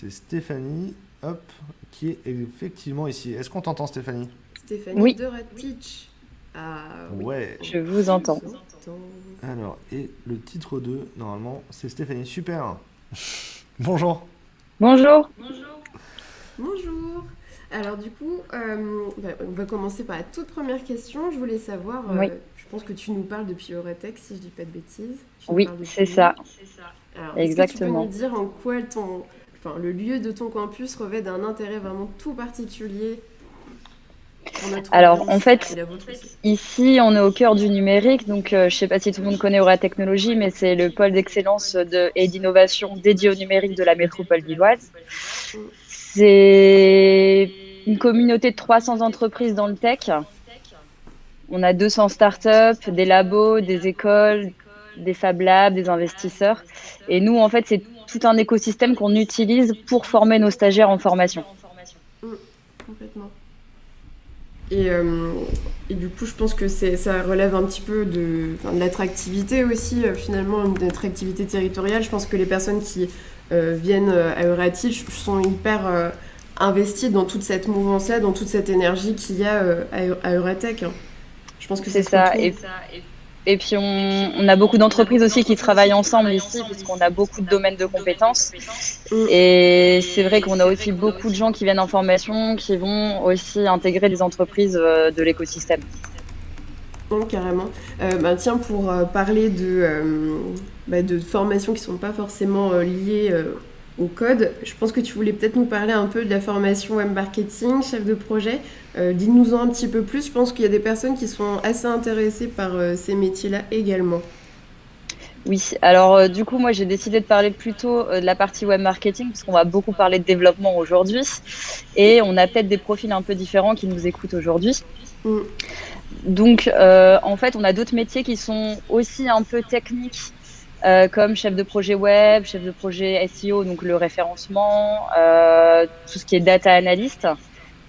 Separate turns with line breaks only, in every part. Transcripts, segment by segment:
C'est Stéphanie, hop, qui est effectivement ici. Est-ce qu'on t'entend Stéphanie?
Stéphanie
Oui.
de Ratich. Ah, oui.
Ouais.
Je vous entends.
Alors, et le titre 2, normalement, c'est Stéphanie. Super. Bonjour.
Bonjour.
Bonjour. Alors du coup, euh, bah, on va commencer par la toute première question. Je voulais savoir, euh,
Oui.
je pense que tu nous parles depuis Euretex, si je dis pas de bêtises. Tu
Oui, c'est
nous.
ça.
Alors, est-ce que
Exactement.
tu peux nous dire en quoi ton, enfin, le lieu de ton campus revêt d'un intérêt vraiment tout particulier
Alors, en fait, Ici, on est au cœur du numérique, donc euh, je ne sais pas si tout le monde connaît Aura Technologie, mais c'est le pôle d'excellence de, et d'innovation dédié au numérique de la métropole lilloise. C'est une communauté de 300 entreprises dans le tech. On a 200 startups, des labos, des écoles, des Fab Labs, des investisseurs. Et nous, en fait, c'est tout un écosystème qu'on utilise pour former nos stagiaires en formation.
Complètement. Et, euh, et du coup, je pense que ça relève un petit peu de, l'attractivité aussi, euh, finalement, une attractivité territoriale. Je pense que les personnes qui euh, viennent à Euratich sont hyper investies dans toute cette mouvance-là, dans toute cette énergie qu'il y a à, Eu- à Euratech. hein. Je pense que
C'est ça. Et, et puis, on, on a beaucoup d'entreprises aussi qui travaillent ensemble ici, puisqu'on a beaucoup de domaines de compétences.
Mm.
Et c'est vrai qu'on a aussi beaucoup de gens qui viennent en formation, qui vont aussi intégrer des entreprises euh, de l'écosystème.
Non, carrément. Euh, bah, tiens, pour euh, parler de, euh, bah, de formations qui ne sont pas forcément liées au code, je pense que tu voulais peut-être nous parler un peu de la formation web marketing, chef de projet. Euh, Dis-nous-en un petit peu plus. Je pense qu'il y a des personnes qui sont assez intéressées par euh, ces métiers-là également.
Oui, alors euh, du coup, moi j'ai décidé de parler plutôt euh, de la partie web marketing, parce qu'on va beaucoup parler de développement aujourd'hui. Et on a peut-être des profils un peu différents qui nous écoutent aujourd'hui.
Mm.
Donc, en fait, on a d'autres métiers qui sont aussi un peu techniques, euh, comme chef de projet web, chef de projet SEO, donc le référencement, euh, tout ce qui est data analyst,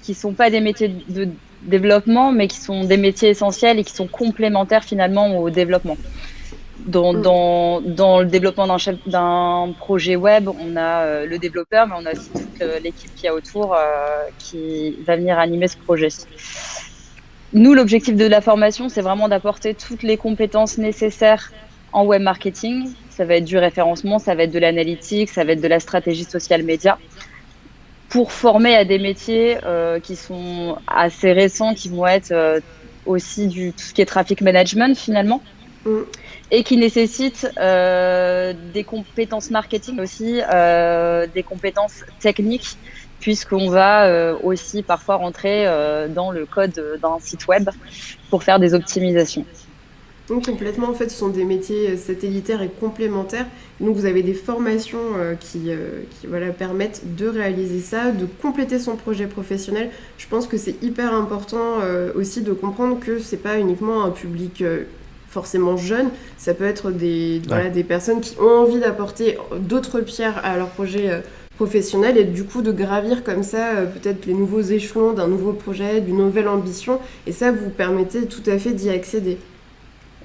qui sont pas des métiers de développement, mais qui sont des métiers essentiels et qui sont complémentaires finalement au développement. Dans,
Mm.
dans, dans le développement d'un chef- d'un projet web, on a euh, le développeur, mais on a aussi toute euh, l'équipe qui a autour euh, qui va venir animer ce projet. Nous, l'objectif de la formation, c'est vraiment d'apporter toutes les compétences nécessaires en web marketing. Ça va être du référencement, ça va être de l'analytique, ça va être de la stratégie social média pour former à des métiers euh, qui sont assez récents, qui vont être euh, aussi du tout ce qui est traffic management finalement,
Mm.
et qui nécessitent euh, des compétences marketing aussi, euh, des compétences techniques, puisqu'on va euh, aussi parfois rentrer euh, dans le code d'un site web pour faire des optimisations.
Donc, complètement, en fait, ce sont des métiers euh, satellitaires et complémentaires. Donc, vous avez des formations euh, qui, euh, qui voilà, permettent de réaliser ça, de compléter son projet professionnel. Je pense que c'est hyper important euh, aussi de comprendre que c'est pas uniquement un public forcément jeune, ça peut être des, voilà, des personnes qui ont envie d'apporter d'autres pierres à leur projet euh, professionnel et du coup de gravir comme ça euh, peut-être les nouveaux échelons d'un nouveau projet, d'une nouvelle ambition. Et ça vous permettez tout à fait d'y accéder.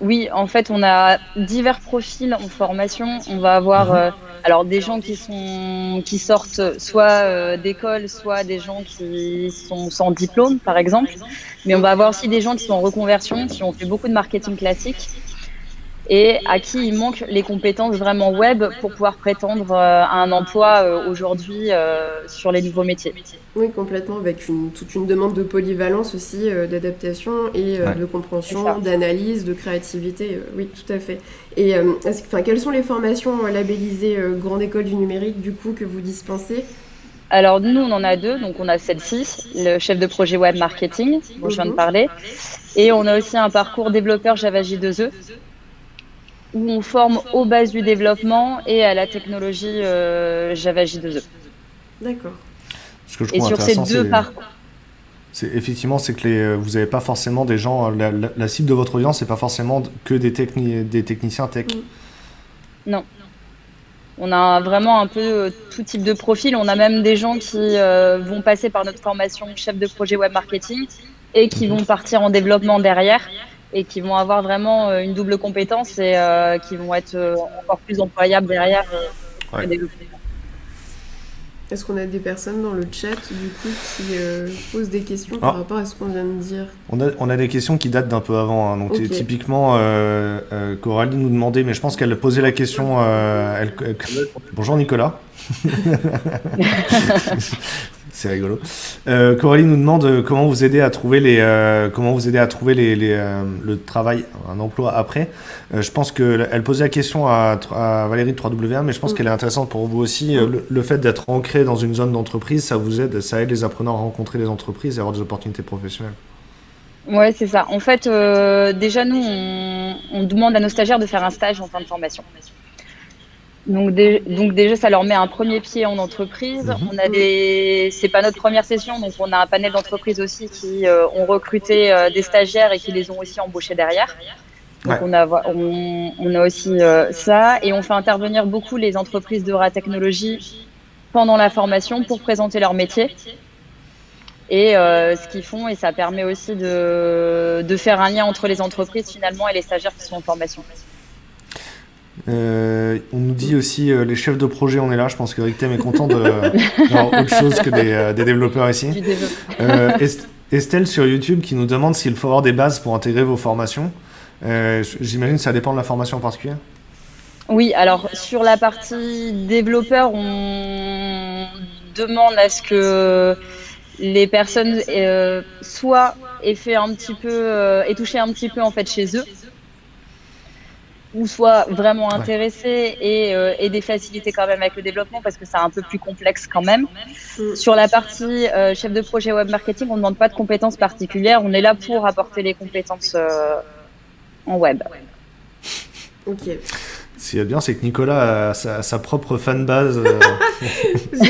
Oui, en fait, on a divers profils en formation. On va avoir euh, alors des gens qui sont qui sortent soit euh, d'école, soit des gens qui sont sans diplôme, par exemple. Mais on va avoir aussi des gens qui sont en reconversion, qui ont fait beaucoup de marketing classique et à qui il manque les compétences vraiment web pour pouvoir prétendre euh, à un emploi euh, aujourd'hui euh, sur les nouveaux métiers.
Oui, complètement, avec une, toute une demande de polyvalence aussi, d'adaptation et
Ouais.
de compréhension, d'analyse, de créativité. oui, tout à fait. Et que- quelles sont les formations labellisées Grande École du Numérique, du coup, que vous dispensez?
Alors nous, on en a deux. Donc on a celle-ci, le chef de projet web marketing, dont je viens de parler. Et on a aussi un parcours développeur Java J2E, où on forme aux bases du développement et à la technologie euh, Java J2E.
D'accord.
Ce que je
Et sur ces deux parcours,
c'est effectivement, c'est que les, euh, vous n'avez pas forcément des gens. La, la- la cible de votre audience, c'est pas forcément que des, techni- des techniciens tech.
Mm.
on a vraiment un peu euh, tout type de profil. On a même des gens qui euh, vont passer par notre formation chef de projet web marketing et qui vont partir en développement derrière et qui vont avoir vraiment euh, une double compétence et euh, qui vont être euh, encore plus employables derrière.
Ouais.
Est-ce qu'on a des personnes dans le chat du coup qui euh, posent des questions par
Ah.
rapport à ce qu'on vient de dire
On a, on a des questions qui datent d'un peu avant. hein. Donc, typiquement, euh, euh, Coralie nous demandait, mais je pense qu'elle posait la question. elle- Bonjour Nicolas. C'est rigolo. Euh, Coralie nous demande euh, comment vous aider à trouver les, euh, comment vous aider à trouver les, les, euh, le travail, un emploi après. Je pense que elle posait la question à, à Valérie de 3W1, mais je pense
Mm.
qu'elle est intéressante pour vous aussi. Le, le fait d'être ancré dans une zone d'entreprise, ça vous aide, ça aide les apprenants à rencontrer les entreprises et avoir des opportunités professionnelles.
Ouais, c'est ça. En fait, déjà, nous, on, on demande à nos stagiaires de faire un stage en fin de formation. Donc, dé- donc déjà, ça leur met un premier pied en entreprise.
Mhm.
On a des, c'est pas notre première session, donc on a un panel d'entreprises aussi qui euh, ont recruté euh, des stagiaires et qui les ont aussi embauchés derrière. Donc
Ouais.
on a, on, on a aussi euh, ça et on fait intervenir beaucoup les entreprises de technologie pendant la formation pour présenter leur métier et euh, ce qu'ils font et ça permet aussi de, de faire un lien entre les entreprises finalement et les stagiaires qui sont en formation.
Euh, on nous dit aussi euh, les chefs de projet, on est là. Je pense que Rictem est content de d'avoir autre chose que des, euh, des développeurs ici. Est- Estelle sur YouTube qui nous demande s'il faut avoir des bases pour intégrer vos formations. J'imagine que ça dépend de la formation en particulier.
Oui, alors sur la partie développeur, on demande à ce que les personnes soit aient fait un petit peu, aient touché un petit peu en fait chez eux, ou soit vraiment
Ouais.
intéressés et euh, aient des facilités quand même avec le développement parce que c'est un peu plus complexe quand même.
Mm.
Sur la partie euh, chef de projet web marketing, on ne demande pas de compétences particulières, on est là pour apporter les compétences euh, en web.
Ok.
Ce qui est bien, c'est que Nicolas a sa, sa propre fanbase. euh.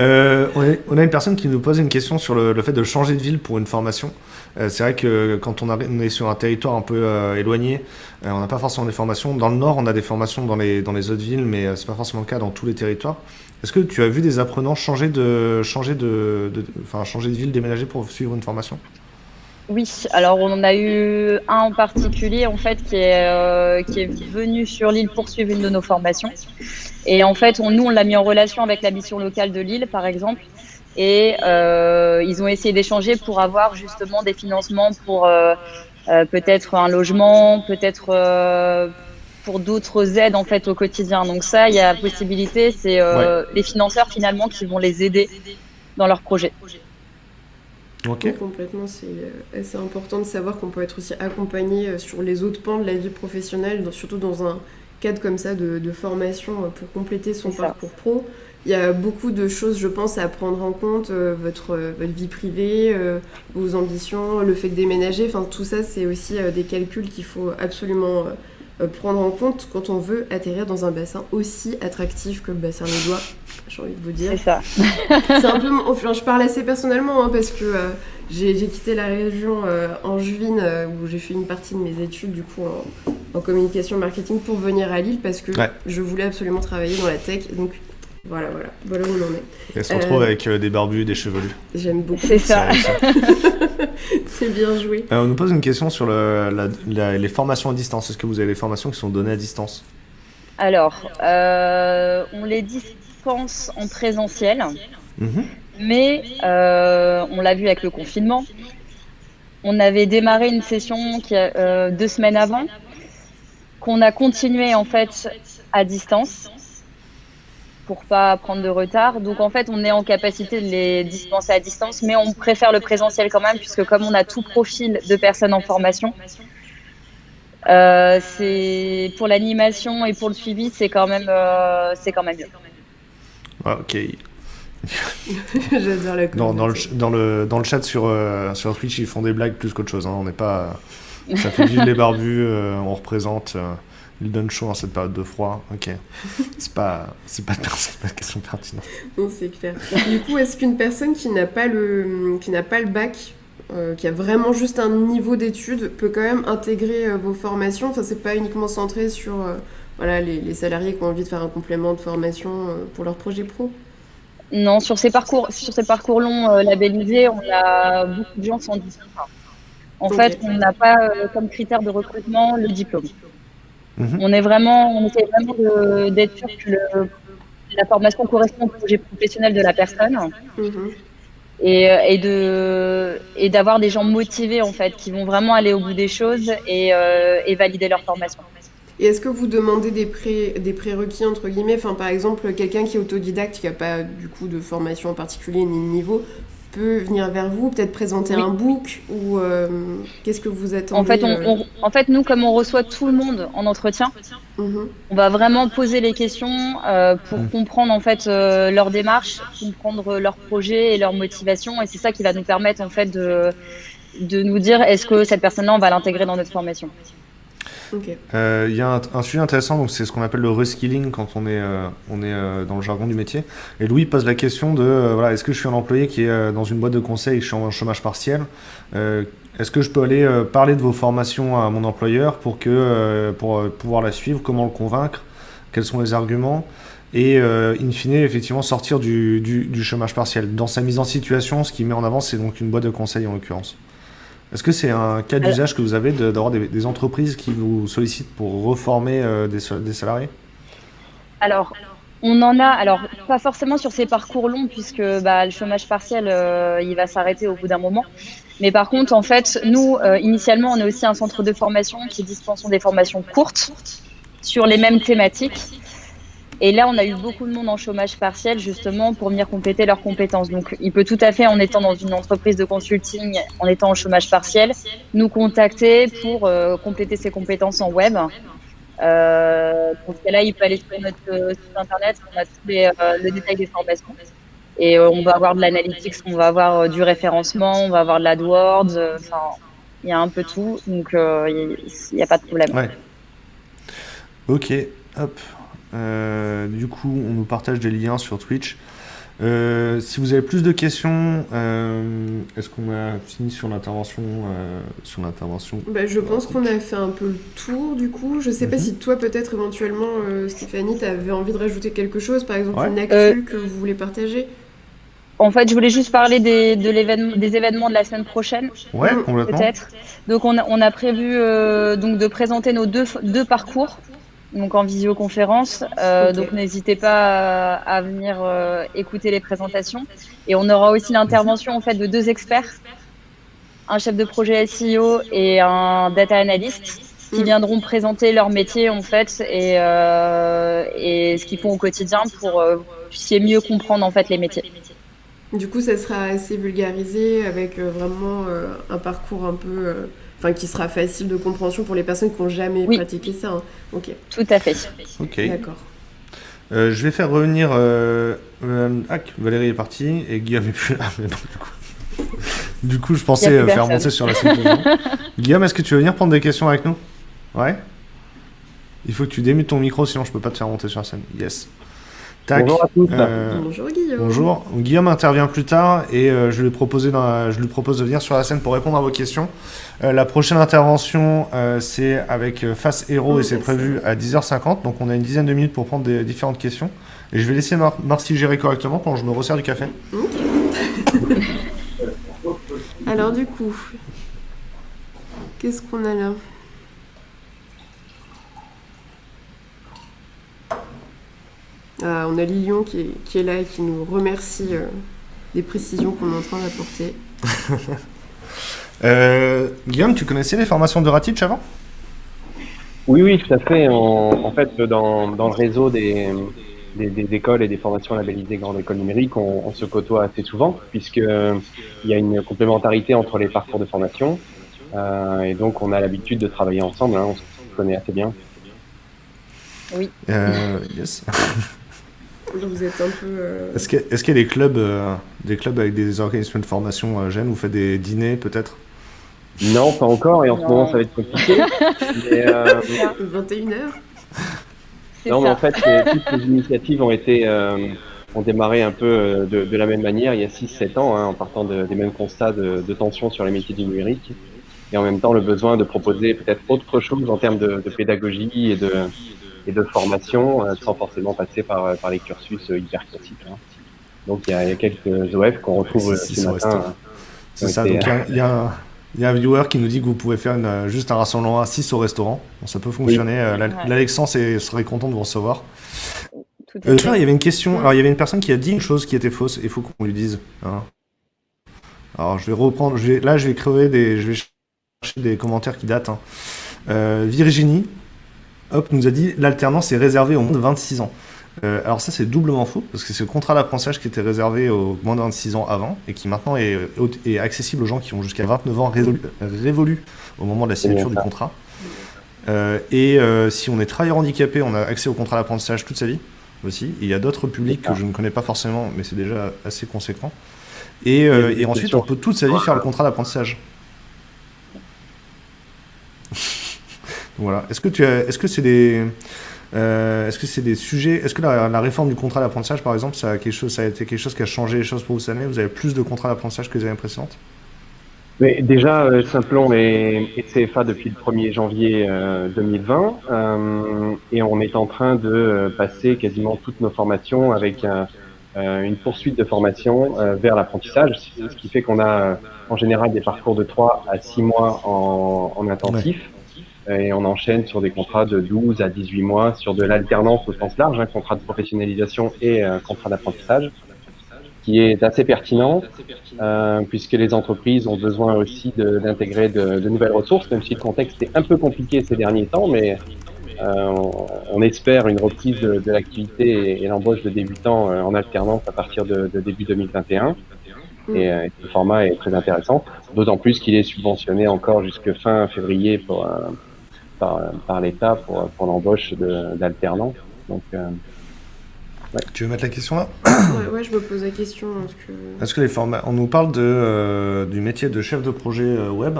Euh, on, a, on a une personne qui nous pose une question sur le, le fait de changer de ville pour une formation. Euh, c'est vrai que quand on, est sur un territoire un peu euh, éloigné, euh, on n'a pas forcément des formations. Dans le nord, on a des formations dans les, autres villes, mais c'est pas forcément le cas dans tous les territoires. Est-ce que tu as vu des apprenants changer de, changer de, enfin, changer de ville, déménager pour suivre une formation?
Oui, alors on en a eu un en particulier en fait qui est, qui est venu sur l'île poursuivre une de nos formations. Et en fait, nous, on l'a mis en relation avec la mission locale de Lille, par exemple. Et euh, ils ont essayé d'échanger pour avoir justement des financements pour euh, euh, peut-être un logement, peut-être euh, pour d'autres aides en fait au quotidien. Donc ça, il y a possibilité, c'est euh, les financeurs finalement qui vont les aider dans leur projet.
Ok.
Oui, complètement, c'est assez important de savoir qu'on peut être aussi accompagné sur les autres pans de la vie professionnelle, surtout dans un cadre comme ça de, de formation pour compléter son parcours pro. Il y a beaucoup de choses, je pense, à prendre en compte, euh, votre, euh, votre vie privée, euh, vos ambitions, le fait de déménager, enfin tout ça, c'est aussi euh, des calculs qu'il faut absolument prendre en compte quand on veut atterrir dans un bassin aussi attractif que le bassin des doigts, j'ai envie de vous dire.
C'est ça.
C'est un peu, mon- enfin, je parle assez personnellement hein, parce que euh, j'ai j'ai quitté la région euh, en juin euh, où j'ai fait une partie de mes études du coup en, en communication marketing pour venir à Lille parce que
Ouais.
je voulais absolument travailler dans la tech. Donc voilà, voilà, voilà où on en est.
Elle se retrouve
Euh,
avec euh, des barbus, des chevelus.
J'aime beaucoup.
C'est ça.
C'est-
bien joué.
Euh, on nous pose une question sur le- la- la- les formations à distance. Est-ce que vous avez des formations qui sont données à distance?
Alors, euh, on les dispense en présentiel,
Mhm.
mais euh, on l'a vu avec le confinement. On avait démarré une session qui a, euh, deux semaines avant, qu'on a continué en fait à distance pour pas prendre de retard. Donc en fait, on est en capacité de les dispenser à distance, mais on préfère le présentiel quand même, puisque comme on a tout profil de personnes en formation, euh, c'est pour l'animation et pour le suivi, c'est quand même, euh, c'est quand même mieux.
Ok.
J'adore la
Dans, dans, le, dans, le, dans le chat sur, euh, sur Twitch, ils font des blagues plus qu'autre chose. hein. On n'est pas. Ça fait vivre les barbus. euh, on représente. Ils donnent chaud en cette période de froid. Ok. C'est pas, c'est pas, c'est pas une question pertinente.
Non, c'est clair. Du coup, est-ce qu'une personne qui n'a pas le, qui n'a pas le bac, euh, qui a vraiment juste un niveau d'études, peut quand même intégrer euh, vos formations? Enfin, c'est pas uniquement centré sur euh, voilà, les, les salariés qui ont envie de faire un complément de formation euh, pour leur projet pro?
Non, sur ces parcours, sur ces parcours longs euh, labellisés, on a beaucoup de gens sans diplôme. En fait, on n'a pas euh, comme critère de recrutement le diplôme.
Mhm.
On est vraiment, on essaie vraiment de- d'être sûr que le la formation correspond au projet professionnel de la personne. Mhm. Et, et, de et d'avoir des gens motivés en fait qui vont vraiment aller au bout des choses et, et valider leur formation.
Et est-ce que vous demandez des, pré, des prérequis entre guillemets? Enfin, Par exemple, quelqu'un qui est autodidacte, qui n'a pas du coup de formation en particulier ni de niveau, peut venir vers vous, peut-être présenter un book ou euh, qu'est-ce que vous attendez
en fait, euh en fait, nous, comme on reçoit tout le monde en entretien, mhm. on va vraiment poser les questions euh, pour mhm. comprendre en fait leur démarche, comprendre leur projet et leur motivation, et c'est ça qui va nous permettre en fait de, de nous dire est-ce que cette personne-là on va l'intégrer dans notre formation.
Euh, il y a un, sujet intéressant, donc c'est ce qu'on appelle le reskilling quand on est, euh, on est euh, dans le jargon du métier. Et Louis pose la question de voilà, est-ce que je suis un employé qui est dans une boîte de conseil je suis en chômage partiel Est-ce que je peux aller parler de vos formations à mon employeur pour, que, pour pouvoir la suivre Comment le convaincre Quels sont les arguments et in fine effectivement sortir du, du, du, chômage partiel? Dans sa mise en situation, ce qui met en avant, c'est donc une boîte de conseil en l'occurrence. Est-ce que c'est un cas d'usage que vous avez d'avoir des, entreprises qui vous sollicitent pour reformer euh, des, salariés?
Alors, on en a, alors pas forcément sur ces parcours longs, puisque bah, le chômage partiel, euh, il va s'arrêter au bout d'un moment. Mais par contre, en fait, nous, euh, initialement, on est aussi un centre de formation qui dispense des formations courtes sur les mêmes thématiques. Et là, on a eu beaucoup de monde en chômage partiel justement pour venir compléter leurs compétences. Donc, il peut tout à fait, en étant dans une entreprise de consulting, en étant en chômage partiel, nous contacter pour euh, compléter ses compétences en web. Euh, pour ce là il peut aller sur notre euh, site internet, on a tous les, euh, le détail des formations. Et on va avoir de l'analytics, on va avoir du référencement, on va avoir de l'AdWords, enfin, il y a un peu tout, donc il n'y a pas de problème.
Ouais. Ok, hop, euh, du coup, on nous partage des liens sur Twitch. Euh, si vous avez plus de questions, euh, est-ce qu'on a fini sur l'intervention sur l'intervention
bah, Je pense qu'on a fait un peu le tour du coup. Je sais pas mhm. si toi peut-être éventuellement Stéphanie, tu avais envie de rajouter quelque chose, par exemple une actu que vous voulez partager?
en fait, je voulais juste parler des, de des événements de la semaine prochaine.
Ouais, complètement. Peut-être.
Donc, on a, on a prévu donc de présenter nos deux, deux parcours donc en visioconférence. Euh, Donc n'hésitez pas à, venir euh, écouter les présentations. Et on aura aussi l'intervention en fait de deux experts, un chef de projet SEO et un data analyst, qui mm. viendront présenter leur métier en fait et, euh, et ce qu'ils font au quotidien pour euh, puissiez mieux comprendre en fait les métiers.
Du coup, ça sera assez vulgarisé avec vraiment un parcours un peu enfin qui sera facile de compréhension pour les personnes qui n'ont jamais pratiqué ça. Hein. Ok.
Tout à fait.
Ok. D'accord. Euh, je vais faire revenir. Euh, euh, ah, Valérie est partie et Guillaume est plus là. Mais du, coup... du coup, je pensais faire monter sur la scène. Guillaume, est-ce que tu veux venir prendre des questions avec nous? Ouais? Il faut que tu démutes ton micro, sinon je peux pas te faire monter sur la scène. Yes.
Bonjour à tous.
bonjour Guillaume.
Bonjour. Guillaume intervient plus tard et je, lui propose je lui propose de venir sur la scène pour répondre à vos questions. Euh, la prochaine intervention, euh, c'est avec euh, Face Hero et c'est prévu à 10h50. Donc on a une dizaine de minutes pour prendre des différentes questions. Et je vais laisser Marcy gérer correctement pendant que je me resserre du café.
Alors du coup, qu'est-ce qu'on a là? Ah, On a Lilion qui est, là et qui nous remercie des précisions qu'on est en train d'apporter.
Euh, Guillaume, tu connaissais les formations de Ratich avant?
Oui, oui, tout à fait. En, fait, dans, le réseau des, des, écoles et des formations labellisées Grande École Numérique, on, se côtoie assez souvent, puisqu'il y a une complémentarité entre les parcours de formation. Euh, et donc, on a l'habitude de travailler ensemble, hein, on se connaît assez bien.
Oui.
Euh, yes.
Vous êtes un peu.
Est-ce qu'il y, a des clubs, des clubs avec des organismes de formation jeunes Vous faites des dîners peut-être?
Non, pas encore, et en ce moment ça va être compliqué.
mais, euh... 21h
Non, mais en fait, toutes les initiatives ont été euh, ont démarré un peu euh, de, de, la même manière il y a 6-7 ans, hein, en partant de, des mêmes constats de, de, tension sur les métiers du numérique, et en même temps le besoin de proposer peut-être autre chose en termes de, de pédagogie et de, et de formation, euh, sans forcément passer par, par les cursus hyper classiques. Hein. Donc il y, a, il y, a, quelques OF qu'on retrouve ce matin.
C'est ça, donc il y a, il y a un viewer qui nous dit que vous pouvez faire une, juste un rassemblement à 6 au restaurant. ça peut fonctionner. Euh, L'Alexandre serait content de vous recevoir. il y avait une question. Alors, il y avait une personne qui a dit une chose qui était fausse. Il faut qu'on lui dise. Hein. Alors, je vais reprendre. Je vais, là, je vais crever des. Je vais chercher des commentaires qui datent. Hein. Euh, Virginie, hop, nous a dit l'alternance est réservée aux moins de 26 ans. Euh, alors ça c'est doublement faux, parce que c'est le contrat d'apprentissage qui était réservé aux moins de 26 ans avant, et qui maintenant est, accessible aux gens qui ont jusqu'à 29 ans révolus au moment de la signature du contrat. Euh, et si on est travailleur handicapé, on a accès au contrat d'apprentissage toute sa vie aussi. il y a d'autres publics que je ne connais pas forcément, mais c'est déjà assez conséquent. Et ensuite, on peut toute sa vie faire le contrat d'apprentissage. Voilà. Est-ce que tu est-ce que c'est des, euh, est-ce que c'est des sujets, est-ce que la, réforme du contrat d'apprentissage, par exemple, ça a quelque chose, ça a été quelque chose qui a changé les choses pour vous cette année? Vous avez plus de contrats d'apprentissage que les années précédentes?
Mais déjà, euh, Simplon est, CFA depuis le 1er janvier 2020 euh, et on est en train de passer quasiment toutes nos formations avec une poursuite de formation vers l'apprentissage, ce qui fait qu'on a en général des parcours de 3 à 6 mois en, intensif et on enchaîne sur des contrats de 12 à 18 mois sur de l'alternance au sens large, un hein, contrat de professionnalisation et un contrat d'apprentissage, qui est assez pertinent euh, puisque les entreprises ont besoin aussi d'intégrer de, nouvelles ressources, même si le contexte est un peu compliqué ces derniers temps, mais euh, on, espère une reprise de, l'activité et, l'embauche de débutants euh, en alternance à partir de, début 2021. Et, euh, ce format est très intéressant, d'autant plus qu'il est subventionné encore jusque fin février pour, par, l'État pour, pour l'embauche d'alternants. Donc, euh,
Tu veux mettre la question là?
Ouais, je me pose la question.
Est-ce que, les formats... On nous parle de, euh, du métier de chef de projet euh, web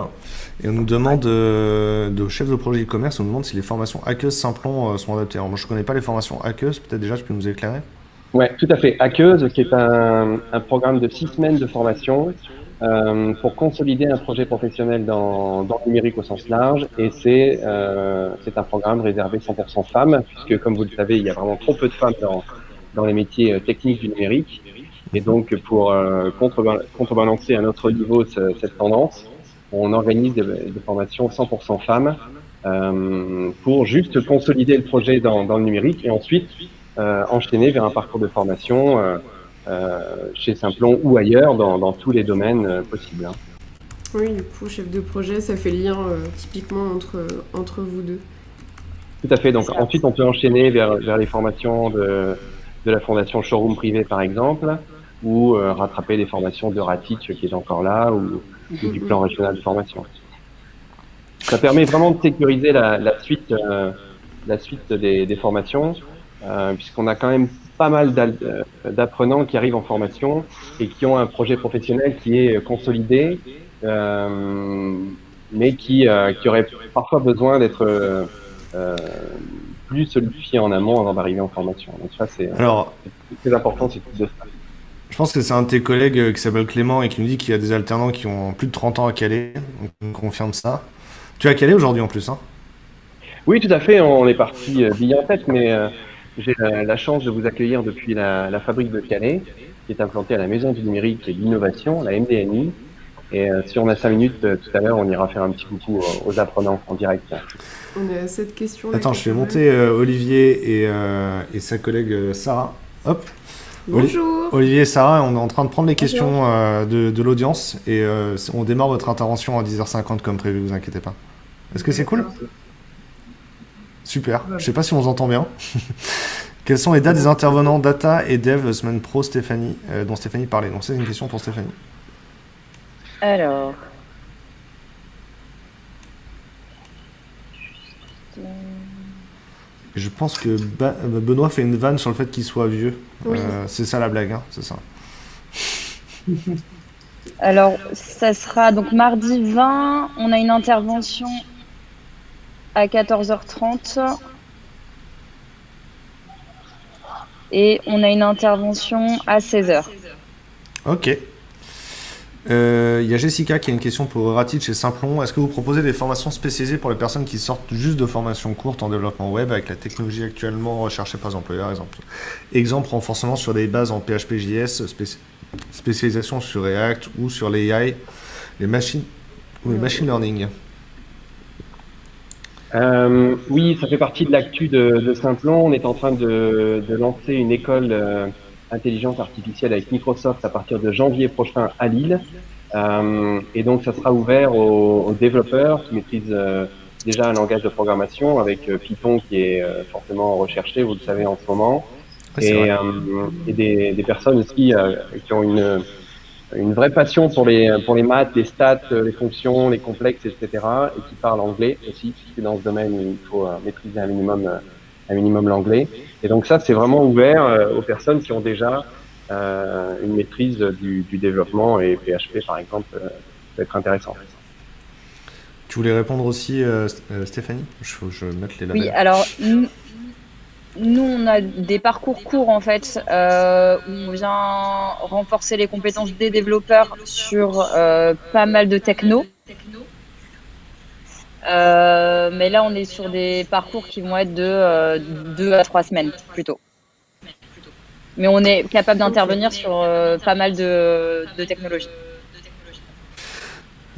et on nous demande de chef de projet e-commerce, on nous demande si les formations Hackeuse Simplon sont adaptées. Alors moi je ne connais pas les formations Hackeuse, peut-être déjà tu peux nous éclairer?
Oui, tout à fait. Hackeuse, qui est un, un programme de six semaines de formation euh, pour consolider un projet professionnel dans, dans le numérique au sens large. Et c'est euh, un programme réservé 100% femmes, puisque comme vous le savez, il y a vraiment trop peu de femmes dans, dans les métiers euh, techniques du numérique. Et donc, pour euh, contrebalancer à notre niveau cette tendance, on organise des, formations 100% femmes euh, pour juste consolider le projet dans, dans le numérique et ensuite euh, enchaîner vers un parcours de formation chez Simplon ou ailleurs dans, tous les domaines euh, possibles. Hein.
Oui, du coup, chef de projet, ça fait lien euh, typiquement entre, entre vous deux.
Tout à fait. Donc ensuite, on peut enchaîner vers, vers les formations de, de la fondation Showroom Privé, par exemple, ou rattraper les formations de Ratich qui est encore là, ou, du plan régional de formation. Ça permet vraiment de sécuriser la, la suite, la suite des, des formations, puisqu'on a quand même pas mal euh, d'apprenants qui arrivent en formation et qui ont un projet professionnel qui est consolidé, euh, mais qui, euh, qui aurait parfois besoin d'être euh, plus solidifié en amont avant d'arriver en formation. Donc ça, c'est très important, c'est de ça.
Je pense que c'est un de tes collègues qui s'appelle Clément et qui nous dit qu'il y a des alternants qui ont plus de 30 ans à Calais. Donc on confirme ça. Tu es à Calais aujourd'hui en plus, hein?
Oui, tout à fait. On est parti bien en tête, mais j'ai la, chance de vous accueillir depuis la, fabrique de Calais, qui est implantée à la Maison du Numérique et de l'Innovation, la MDNI. Et euh, si on a cinq minutes, euh, tout à l'heure, on ira faire un petit coucou aux, apprenants en direct.
On a cette question.
Attends, je vais monter euh, Olivier et, et, sa collègue Sarah. Hop.
Bonjour.
Olivier et Sarah, on est en train de prendre les questions de, de l'audience et on démarre votre intervention à 10h50 comme prévu, vous inquiétez pas. Est-ce que c'est cool? Super. Je sais pas si on entend bien. Quelles sont les dates des intervenants data et dev semaine pro Stéphanie, euh, dont Stéphanie parlait? Donc c'est une question pour Stéphanie.
Alors.
Je pense que Benoît fait une vanne sur le fait qu'il soit vieux. Euh, c'est ça la blague, hein, c'est ça.
Alors, ça sera donc mardi 20. On a une intervention à 14h30. Et on a une intervention à 16h.
Ok. Euh, il y a Jessica qui a une question pour Ratit chez Simplon. Est-ce que vous proposez des formations spécialisées pour les personnes qui sortent juste de formation courte en développement web avec la technologie actuellement recherchée par les employeurs Exemple, exemple renforcement sur des bases en PHP.js, spécialisation sur React ou sur l'AI, les machines ou les machine learning.
Oui, ça fait partie de l'actu de, de Simplon. On est en train de, de lancer une école intelligence artificielle avec Microsoft à partir de janvier prochain à Lille. Euh, et donc, ça sera ouvert aux, développeurs qui maîtrisent euh, déjà un langage de programmation avec euh, Python qui est fortement recherché, vous le savez en ce moment, et, et des, des, personnes aussi qui ont une, une vraie passion pour les, pour les maths, les stats, les fonctions, les complexes, etc., et qui parlent anglais aussi, puisque dans ce domaine, il faut maîtriser un minimum, un minimum l'anglais. Et donc ça, c'est vraiment ouvert aux personnes qui ont déjà euh, une maîtrise du, du, développement et PHP par exemple euh, peut être intéressant.
Tu voulais répondre aussi, euh, Stéphanie? Je je mette les labels.
Oui, alors nous, on a des parcours courts en fait euh, où on vient renforcer les compétences des développeurs sur euh, pas mal de techno. Euh, mais là, on est sur des parcours qui vont être de deux à trois semaines plutôt mais on est capable d'intervenir sur pas mal de, technologies.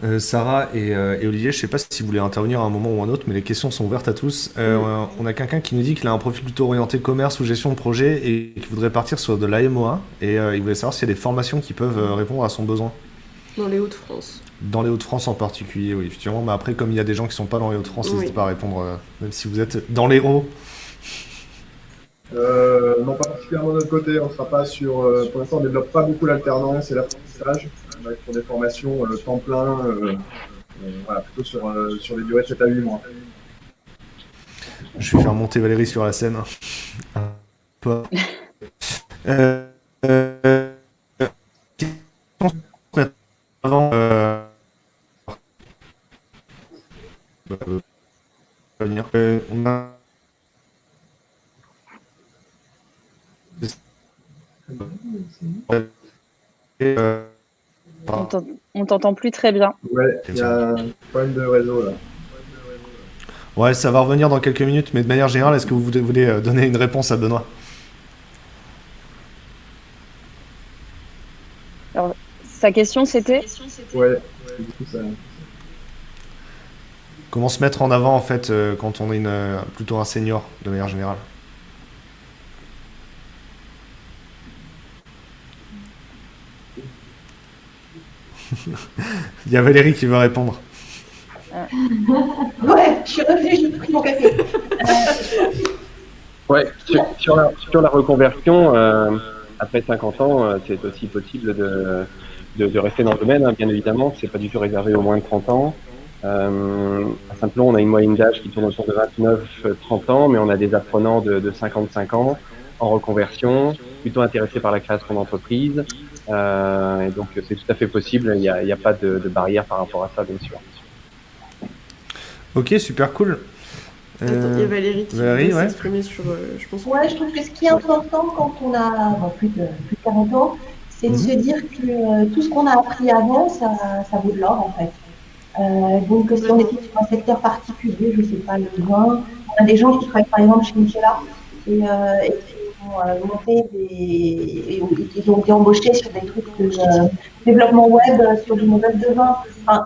Euh, Sarah euh, et, Olivier, je ne sais pas si vous voulez intervenir à un moment ou à un autre, mais les questions sont ouvertes à tous. on a quelqu'un qui nous dit qu'il a un profil plutôt orienté commerce ou gestion de projet et qui voudrait partir sur de l'AMOA. Et il voulait savoir s'il y a des formations qui peuvent répondre à son besoin.
Dans les Hauts-de-France.
Dans les Hauts-de-France en particulier, oui, effectivement. Mais après, comme il y a des gens qui ne sont pas dans les Hauts-de-France, n'hésitez pas à répondre, même si vous êtes dans les hauts.
Euh, non, pas particulièrement de notre côté. On sera pas sur. Euh, pour l'instant, on développe pas beaucoup l'alternance et l'apprentissage. On va être sur des formations euh, temps plein, voilà, plutôt sur, sur des durées de 7 à 8 mois.
Je vais faire monter Valérie sur la scène. Pas. avant.
T'entend plus très bien.
Ouais, il y a un problème de réseau là.
Ouais, ça va revenir dans quelques minutes, mais de manière générale, est-ce que vous voulez euh, donner une réponse à Benoît?
Alors, sa question c'était?
Ouais,
Comment se mettre en avant en fait euh, quand on est une, euh, plutôt un senior de manière générale? Il y a Valérie qui veut répondre.
Ouais, je suis revenue, j'ai pris mon café.
ouais, sur, la, reconversion, euh, après 50 ans, euh, c'est aussi possible de, de, rester dans le domaine, hein, bien évidemment. C'est pas du tout réservé aux moins de 30 ans. Euh, à Saint-Plon, on a une moyenne d'âge qui tourne autour de 29-30 ans, mais on a des apprenants de, de 55 ans en reconversion, plutôt intéressés par la création d'entreprise. Euh, et donc c'est tout à fait possible, il n'y a, a, pas de, de, barrière par rapport à ça, bien sûr.
Ok, super cool.
Attends, il y a Valérie qui Valérie, ouais. s'exprimer sur, euh, je pense.
Ouais, je trouve que ce qui est important quand on a plus, de, plus, de, 40 ans, c'est de mhm. se dire que euh, tout ce qu'on a appris avant, ça, ça vaut de l'or en fait. Euh, donc si on était sur un secteur particulier, je ne sais pas, le vin, on a des gens qui travaillent par exemple chez Michela et, euh, et euh, monté des. Ils ont été embauchés sur des trucs de euh, développement web, sur du modèle de vin. Enfin,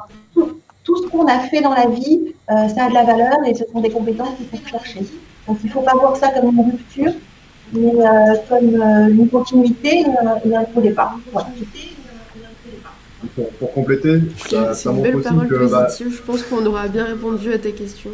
tout, ce qu'on a fait dans la vie, euh, ça a de la valeur et ce sont des compétences qu'il faut chercher. Donc il ne faut pas voir ça comme une rupture, mais comme une continuité et un faux départ.
Pour, compléter,
c'est une belle parole que, bah, je pense qu'on aura bien répondu à tes questions.